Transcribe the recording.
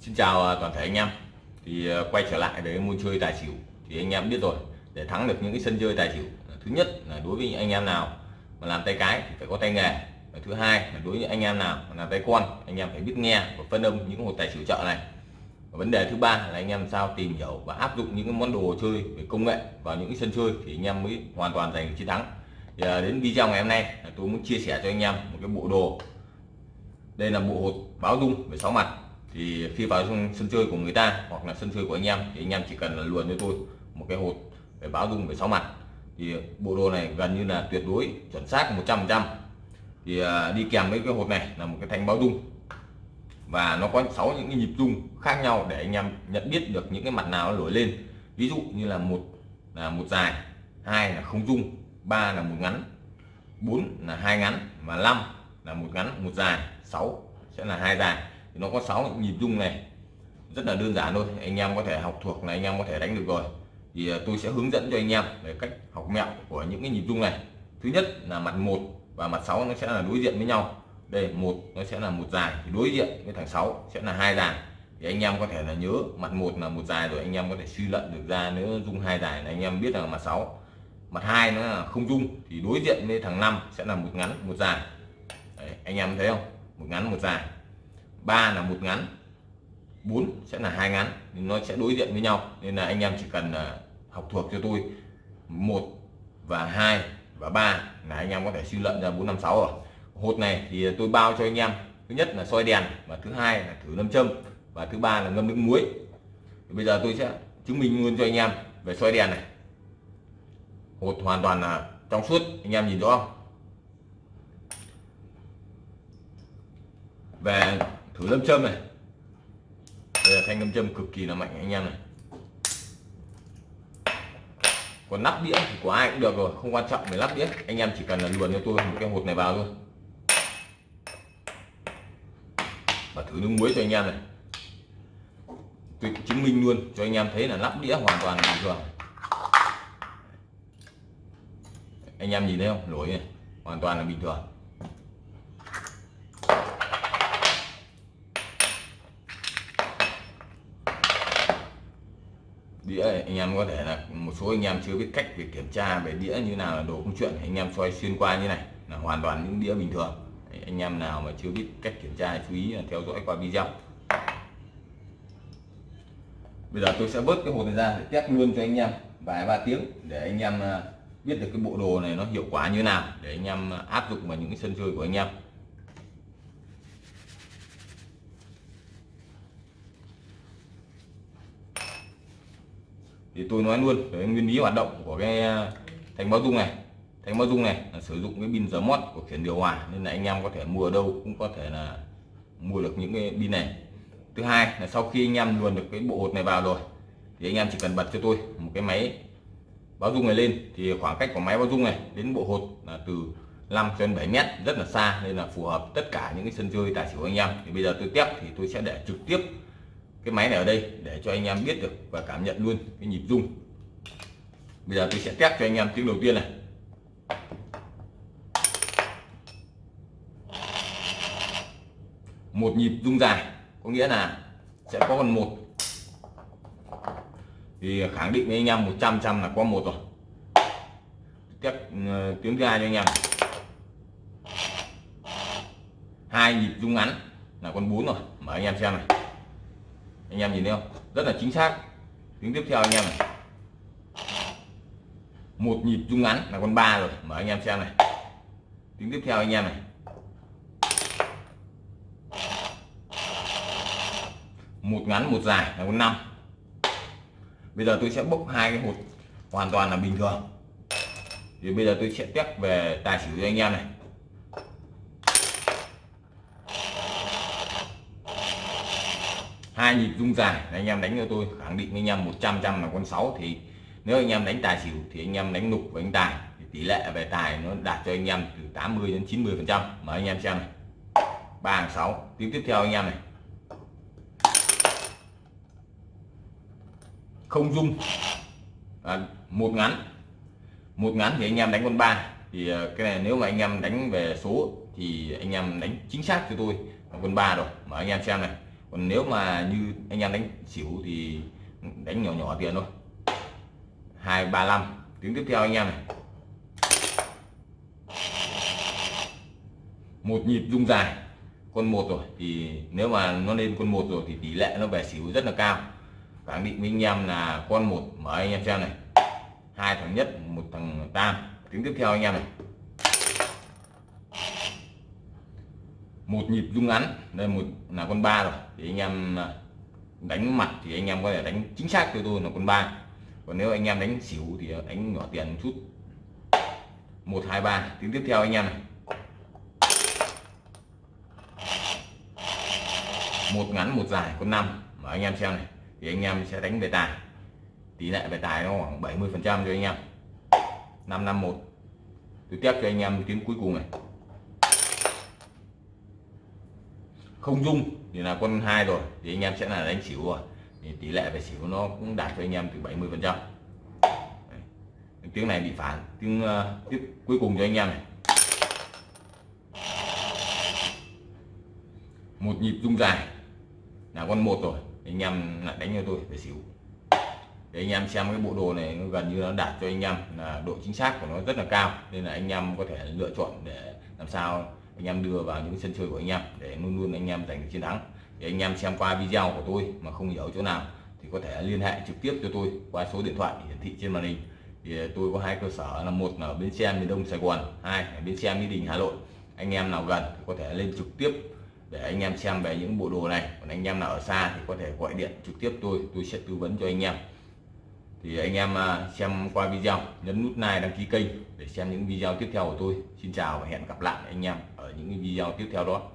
Xin chào à, toàn thể anh em. Thì à, quay trở lại với môn chơi tài xỉu thì anh em biết rồi. Để thắng được những cái sân chơi tài xỉu à, thứ nhất là đối với anh em nào mà làm tay cái thì phải có tay nghề. Và thứ hai là đối với anh em nào mà làm tay con, anh em phải biết nghe và phân âm những hột tài xỉu chợ này. Và vấn đề thứ ba là anh em làm sao tìm hiểu và áp dụng những cái món đồ chơi về công nghệ vào những cái sân chơi thì anh em mới hoàn toàn giành được chiến thắng. Thì đến video ngày hôm nay tôi muốn chia sẻ cho anh em một cái bộ đồ. Đây là bộ hột báo dung về sáu mặt thì khi vào trong sân chơi của người ta hoặc là sân chơi của anh em thì anh em chỉ cần là luồn cho tôi một cái hột về báo dung về sáu mặt. Thì bộ đồ này gần như là tuyệt đối, chuẩn xác 100% thì à, đi kèm với cái hột này là một cái thanh báo dung. Và nó có sáu những cái nhịp dung khác nhau để anh em nhận biết được những cái mặt nào nó nổi lên. Ví dụ như là một là một dài, hai là không dung, ba là một ngắn, bốn là hai ngắn và năm là một ngắn, một dài 6 sẽ là hai dài thì nó có 6 nhịp rung này. Rất là đơn giản thôi. Anh em có thể học thuộc này anh em có thể đánh được rồi. Thì à, tôi sẽ hướng dẫn cho anh em về cách học mẹo của những cái nhịp rung này. Thứ nhất là mặt một và mặt 6 nó sẽ là đối diện với nhau. Đây một nó sẽ là một dài. Thì đối diện với thằng 6 sẽ là hai dài. Thì anh em có thể là nhớ mặt một là một dài rồi anh em có thể suy luận được ra nếu dung hai dài là anh em biết là mặt 6 mặt hai nó là không dung thì đối diện với thằng 5 sẽ là một ngắn một dài. Đấy, anh em thấy không? Một ngắn một dài ba là một ngắn, bốn sẽ là hai ngắn, nên nó sẽ đối diện với nhau. Nên là anh em chỉ cần à, học thuộc cho tôi. Một và hai và ba là anh em có thể suy luận ra bốn năm sáu rồi. Hột này thì tôi bao cho anh em. Thứ nhất là soi đèn và thứ hai là thử lâm châm và thứ ba là ngâm nước muối. Thì bây giờ tôi sẽ chứng minh luôn cho anh em về soi đèn này. Hột hoàn toàn là trong suốt, anh em nhìn rõ không? Về thử lâm châm này. Đây là thanh lâm châm cực kỳ là mạnh anh em này. Còn nắp đĩa thì của ai cũng được rồi, không quan trọng về nắp đĩa. Anh em chỉ cần là luồn cho tôi một cái hột này vào thôi. Và thử nước muối cho anh em này. Tôi chứng minh luôn cho anh em thấy là nắp đĩa hoàn toàn bình thường. Anh em nhìn thấy không? Lỗi này, hoàn toàn là bình thường. Đĩa anh em có thể là một số anh em chưa biết cách việc kiểm tra về đĩa như nào là đồ không chuyện, anh em xoay xuyên qua như này là hoàn toàn những đĩa bình thường. Anh em nào mà chưa biết cách kiểm tra chú ý là theo dõi qua video. Bây giờ tôi sẽ bớt cái hồ này ra để test luôn cho anh em vài ba tiếng để anh em à, biết được cái bộ đồ này nó hiệu quả như nào, để anh em à, áp dụng vào những cái sân chơi của anh em. Thì tôi nói luôn về nguyên lý hoạt động của cái ờ, thành báo dung này thành báo dung này là sử dụng cái pin giờ mót của khiển điều hòa, nên là anh em có thể mua ở đâu cũng có thể là mua được những cái pin này. Thứ hai là sau khi anh em luồn được cái bộ hột này vào rồi, thì anh em chỉ cần bật cho tôi một cái máy báo dung này lên. Thì khoảng cách của máy báo dung này đến bộ hột là từ 5 cho đến 7 mét, rất là xa, nên là phù hợp tất cả những cái sân chơi tài xỉu anh em. Thì bây giờ tôi tiếp thì tôi sẽ để trực tiếp cái máy này ở đây để cho anh em biết được và cảm nhận luôn cái nhịp rung. Bây giờ tôi sẽ test cho anh em tiếng đầu tiên này. Một nhịp rung dài có nghĩa là sẽ có con một. Thì khẳng định với anh em 100 trăm là có một rồi. Tiếp uh, ờ, tiếng thứ hai cho anh em. Hai nhịp rung ngắn là con bốn rồi. Mở anh em xem này anh em nhìn thấy không? Rất là chính xác. Tiếng tiếp theo anh em này. Một nhịp rung ngắn là con ba rồi, mở anh em xem này. Tiếng tiếp theo anh em này. Một ngắn, một dài là con năm. Bây giờ tôi sẽ bốc hai cái hột hoàn toàn là bình thường. Thì bây giờ tôi sẽ test về tài xỉu cho anh em này. Hai nhịp rung dài anh em đánh cho tôi khẳng định với anh em 100 trăm là con 6 thì nếu anh em đánh tài xỉu thì anh em đánh nục với anh tài thì tỷ lệ về tài nó đạt cho anh em từ 80 đến 90 phần trăm mà anh em xem này ba hàng sáu tiếng tiếp theo anh em này không dung à, một ngắn một ngắn thì anh em đánh con ba thì cái này nếu mà anh em đánh về số thì anh em đánh chính xác cho tôi con ba rồi mà anh em xem này còn nếu mà như anh em đánh xỉu thì đánh nhỏ nhỏ tiền thôi. Hai, ba, năm. Tiếng tiếp theo anh em này. Một nhịp rung dài. Con một rồi, thì nếu mà nó lên con một rồi thì tỷ lệ nó về xỉu rất là cao. Khẳng định với anh em là con một, mở anh em xem này. Hai thằng nhất, một thằng tam. Tiếng tiếp theo anh em này. Một nhịp rung ngắn, đây một, là con ba rồi. Thì anh em à, đánh mặt thì anh em có thể đánh chính xác cho tôi là con ba. Còn nếu anh em đánh xỉu thì đánh nhỏ tiền một chút. Một, hai, ba. Tiếng tiếp theo anh em này. Một ngắn, một dài, con năm. Mà anh em xem này, thì anh em sẽ đánh về tài. Tỷ lệ về tài nó khoảng 70 phần trăm cho anh em. 551 tôi tiếp cho anh em tiếng cuối cùng này. Không dung thì là con hai rồi thì anh em sẽ là đánh xỉu rồi. Thì tỷ lệ về xỉu nó cũng đạt cho anh em từ 70 phần trăm. Tiếng này bị phản tiếng uh, tiếp cuối cùng cho anh em này. Một nhịp rung dài là con một rồi anh em lại đánh cho tôi về xỉu. Để anh em xem cái bộ đồ này nó gần như nó đạt cho anh em là độ chính xác của nó rất là cao nên là anh em có thể lựa chọn để làm sao anh em đưa vào những sân chơi của anh em để luôn luôn anh em giành được chiến thắng. Để anh em xem qua video của tôi mà không hiểu chỗ nào thì có thể liên hệ trực tiếp cho tôi qua số điện thoại hiển thị trên màn hình. Thì ờ, tôi có hai cơ sở là một là ở bến xe miền đông, sài gòn, hai ở bến xe mỹ đình, hà nội. Anh em nào gần thì có thể lên trực tiếp để anh em xem về những bộ đồ này. Còn anh em nào ở xa thì có thể gọi điện trực tiếp tôi tôi sẽ tư vấn cho anh em thì anh em à, xem qua video, nhấn nút like, đăng ký kênh để xem những video tiếp theo của tôi. Xin chào và hẹn gặp lại anh em ở những video tiếp theo đó.